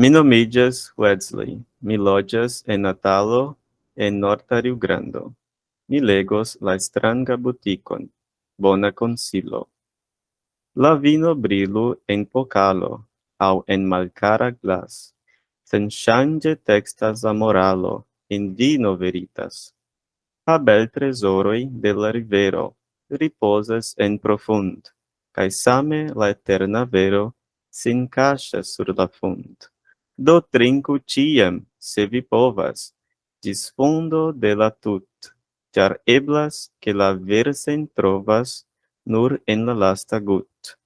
Mi nomigas Wesley. Mi loĝas en Natalo, en Norta Rio Grande. Mi legos la stranga butikon. Bona consilo. La vino brilu en pokalo, au en malcara glas. Sen change textas la moralo, in vino veritas. Ha bel tresoroi de la rivero riposas en profund, cae same la eterna vero sin cascia sur la fund. Do trinku ciam, se vi povas, dis fundo de la tut, char eblas, que la versen trovas nur en la lasta gut.